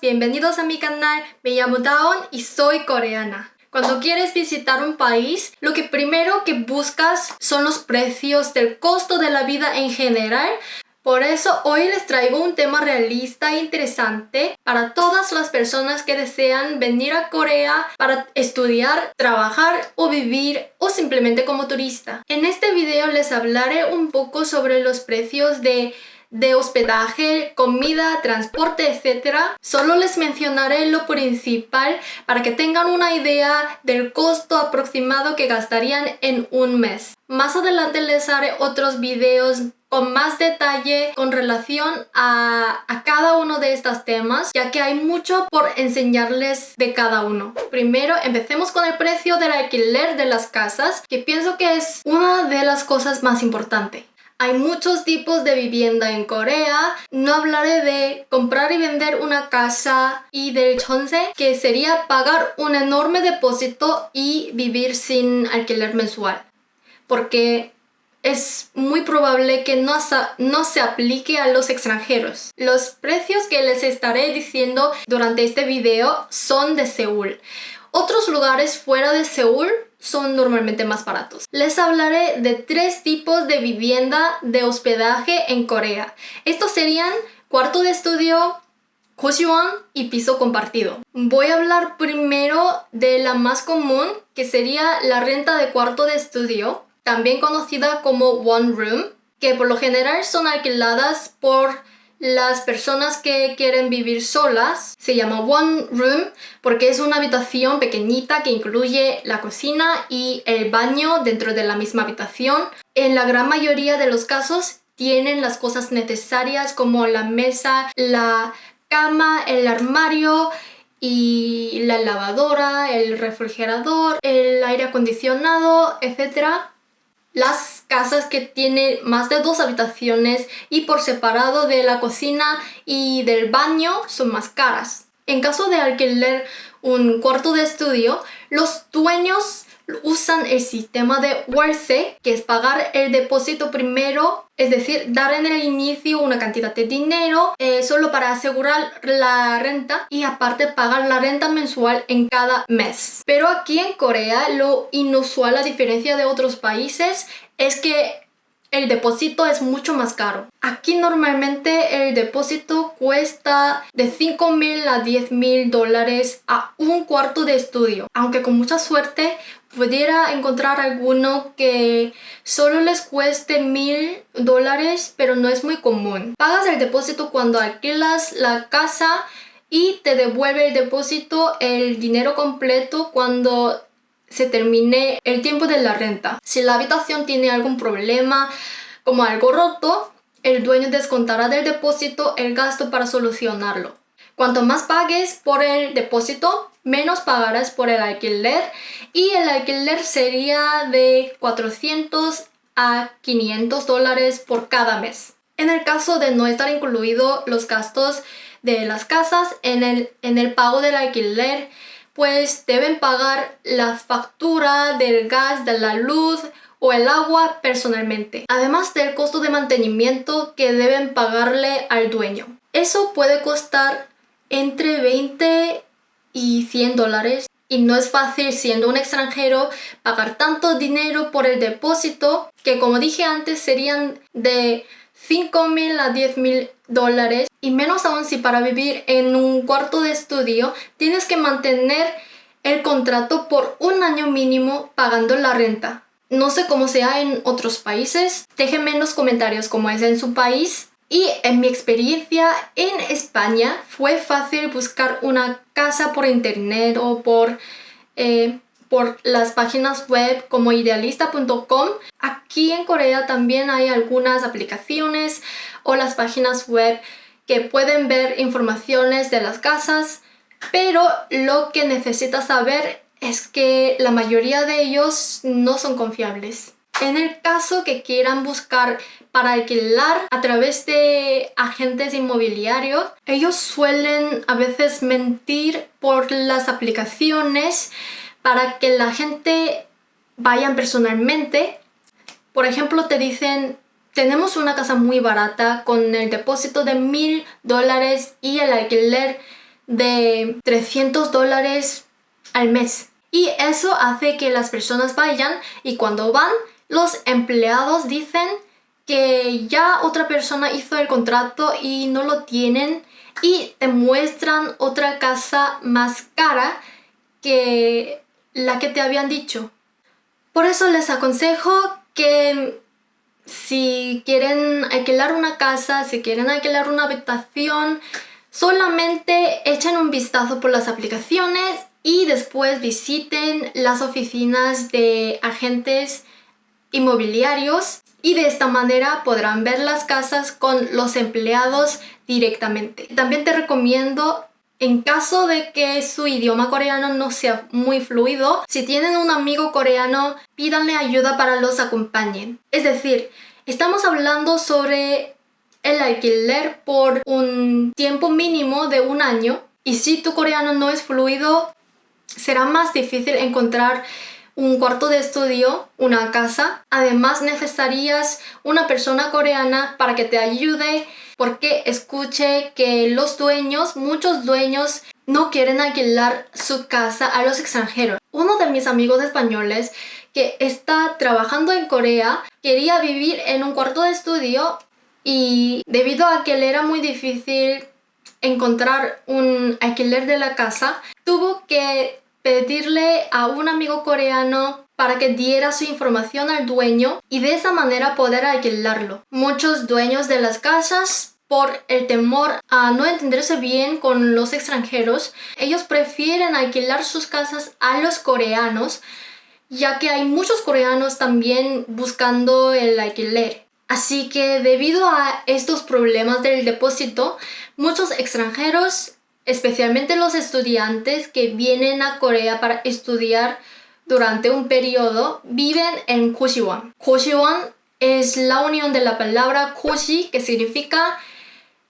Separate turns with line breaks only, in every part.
bienvenidos a mi canal, me llamo Daon y soy coreana. Cuando quieres visitar un país, lo que primero que buscas son los precios del costo de la vida en general. Por eso hoy les traigo un tema realista e interesante para todas las personas que desean venir a Corea para estudiar, trabajar o vivir o simplemente como turista. En este video les hablaré un poco sobre los precios de de hospedaje, comida, transporte, etc. Solo les mencionaré lo principal para que tengan una idea del costo aproximado que gastarían en un mes. Más adelante les haré otros videos con más detalle con relación a, a, cada uno de estos temas, ya que hay mucho por enseñarles de cada uno. Primero, empecemos con el precio del alquiler de las casas, que pienso que es una de las cosas más importantes. Hay muchos tipos de vivienda en Corea. No hablaré de comprar y vender una casa y del chonse, que sería pagar un enorme depósito y vivir sin alquiler mensual. Porque es muy probable que no, no, se aplique a los extranjeros. Los precios que les estaré diciendo durante este video son de Seúl. Otros lugares fuera de Seúl son normalmente más baratos. Les hablaré de tres tipos de vivienda de hospedaje en Corea. Estos serían cuarto de estudio, Koshiwan y piso compartido. Voy a hablar primero de la más común, que sería la renta de cuarto de estudio, también conocida como One Room, que por lo general son alquiladas por las personas que quieren vivir solas se llama One Room porque es una habitación pequeñita que incluye la cocina y el baño dentro de la misma habitación. En la gran mayoría de los casos tienen las cosas necesarias como la mesa, la cama, el armario y la lavadora, el refrigerador, el aire acondicionado, etc. Las casas que tienen más de dos habitaciones y por separado de la cocina y del baño son más caras. En caso de alquiler un cuarto de estudio, los dueños usan el sistema de Warse, que es pagar el depósito primero, es decir, dar en el inicio una cantidad de dinero eh, solo para asegurar la renta y aparte pagar la renta mensual en cada mes. Pero aquí en Corea lo inusual a diferencia de otros países es que el depósito es mucho más caro. Aquí normalmente el depósito cuesta de 5 mil a 10 mil dólares a un cuarto de estudio. Aunque con mucha suerte pudiera encontrar alguno que solo les cueste mil dólares, pero no es muy común. Pagas el depósito cuando alquilas la casa y te devuelve el depósito el dinero completo cuando se termine el tiempo de la renta. Si la habitación tiene algún problema, como algo roto, el dueño descontará del depósito el gasto para solucionarlo. Cuanto más pagues por el depósito, menos pagarás por el alquiler y el alquiler sería de 400 a 500 dólares por cada mes. En el caso de no estar incluido los gastos de las casas en el, en el pago del alquiler, pues deben pagar la factura del gas, de la luz o el agua personalmente, además del costo de mantenimiento que deben pagarle al dueño. Eso puede costar entre 20 y 100 dólares y no es fácil siendo un extranjero pagar tanto dinero por el depósito que como dije antes serían de 5 mil a 10 mil dólares. Y menos aún si para vivir en un cuarto de estudio tienes que mantener el contrato por un año mínimo pagando la renta. No sé cómo sea en otros países, déjenme en los comentarios cómo es en su país. Y en mi experiencia en España fue fácil buscar una casa por internet o por, eh, por las páginas web como idealista.com. Aquí en Corea también hay algunas aplicaciones o las páginas web que pueden ver informaciones de las casas, pero lo que necesitas saber es que la mayoría de ellos no son confiables. En el caso que quieran buscar para alquilar a través de agentes inmobiliarios, ellos suelen a veces mentir por las aplicaciones para que la gente vayan personalmente. Por ejemplo, te dicen, tenemos una casa muy barata con el depósito de mil dólares y el alquiler de 300 dólares al mes. Y eso hace que las personas vayan y cuando van, los empleados dicen que ya otra persona hizo el contrato y no lo tienen y te muestran otra casa más cara que la que te habían dicho. Por eso les aconsejo que si quieren alquilar una casa, si quieren alquilar una habitación, solamente echen un vistazo por las aplicaciones y después visiten las oficinas de agentes inmobiliarios y de esta manera podrán ver las casas con los empleados directamente. También te recomiendo en caso de que su idioma coreano no sea muy fluido, si tienen un amigo coreano, pídanle ayuda para los acompañen. Es decir, estamos hablando sobre el alquiler por un tiempo mínimo de un año y si tu coreano no es fluido, será más difícil encontrar un cuarto de estudio, una casa. Además necesitarías una persona coreana para que te ayude porque escuché que los dueños, muchos dueños, no quieren alquilar su casa a los extranjeros. Uno de mis amigos españoles que está trabajando en Corea quería vivir en un cuarto de estudio y debido a que le era muy difícil encontrar un alquiler de la casa, tuvo que pedirle a un amigo coreano para que diera su información al dueño y de esa manera poder alquilarlo. Muchos dueños de las casas por el temor a no entenderse bien con los extranjeros, ellos prefieren alquilar sus casas a los coreanos, ya que hay muchos coreanos también buscando el alquiler. Así que debido a estos problemas del depósito, muchos extranjeros, especialmente los estudiantes que vienen a Corea para estudiar durante un periodo viven en Koshiwon. Koshiwon es la unión de la palabra Koshi que significa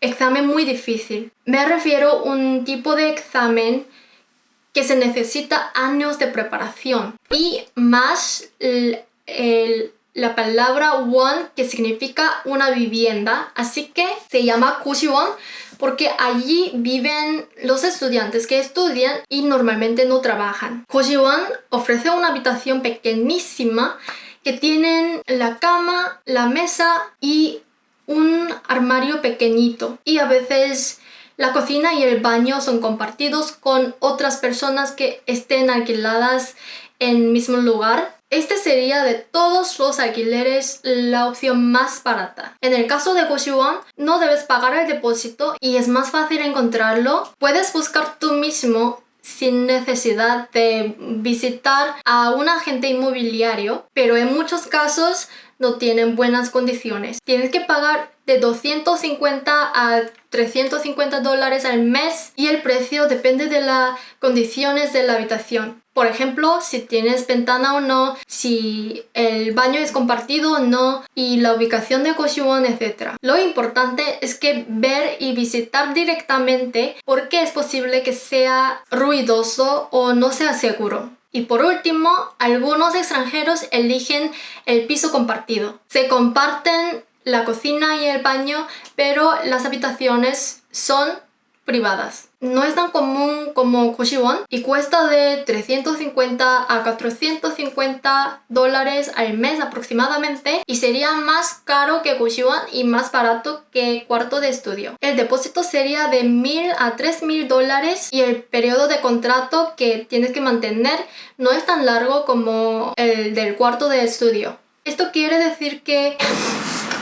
examen muy difícil. Me refiero a un tipo de examen que se necesita años de preparación y más la palabra won que significa una vivienda así que se llama Koshiwon porque allí viven los estudiantes que estudian y normalmente no trabajan. Kojiwon ofrece una habitación pequeñísima que tienen la cama, la mesa y un armario pequeñito y a veces la cocina y el baño son compartidos con otras personas que estén alquiladas en mismo lugar este sería de todos los alquileres la opción más barata. En el caso de Goshiwon, no debes pagar el depósito y es más fácil encontrarlo. Puedes buscar tú mismo sin necesidad de visitar a un agente inmobiliario, pero en muchos casos no tienen buenas condiciones. Tienes que pagar de 250 a 350 dólares al mes y el precio depende de las condiciones de la habitación. Por ejemplo, si tienes ventana o no, si el baño es compartido o no y la ubicación de Koshiwon, etc. Lo importante es que ver y visitar directamente porque es posible que sea ruidoso o no sea seguro. Y por último, algunos extranjeros eligen el piso compartido. Se comparten la cocina y el baño, pero las habitaciones son privadas. No es tan común como Koshiwon y cuesta de 350 a 450 dólares al mes aproximadamente y sería más caro que Koshiwon y más barato que cuarto de estudio. El depósito sería de 1000 a 3000 dólares y el periodo de contrato que tienes que mantener no es tan largo como el del cuarto de estudio. Esto quiere decir que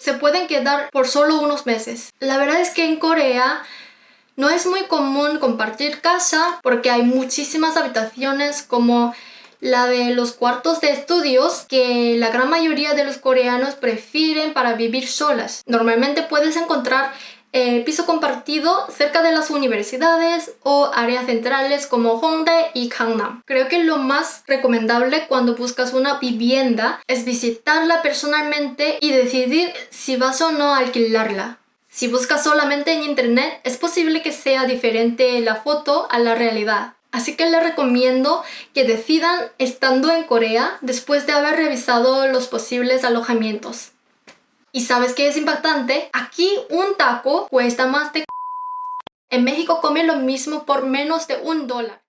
se pueden quedar por solo unos meses. La verdad es que en Corea no es muy común compartir casa porque hay muchísimas habitaciones como la de los cuartos de estudios que la gran mayoría de los coreanos prefieren para vivir solas. Normalmente puedes encontrar eh, piso compartido cerca de las universidades o áreas centrales como Hongdae y Gangnam. Creo que lo más recomendable cuando buscas una vivienda es visitarla personalmente y decidir si vas o no a alquilarla. Si buscas solamente en internet, es posible que sea diferente la foto a la realidad. Así que les recomiendo que decidan estando en Corea después de haber revisado los posibles alojamientos. ¿Y sabes qué es impactante? Aquí un taco cuesta más de En México come lo mismo por menos de un dólar.